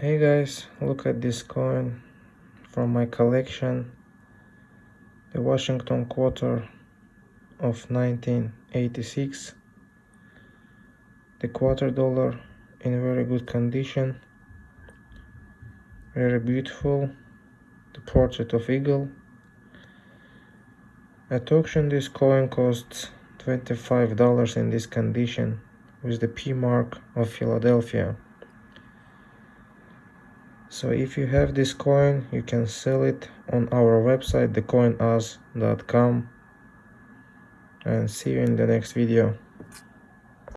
hey guys look at this coin from my collection the Washington quarter of 1986 the quarter dollar in very good condition very beautiful the portrait of eagle. At auction this coin costs $25 in this condition with the P mark of Philadelphia so if you have this coin you can sell it on our website thecoinus.com and see you in the next video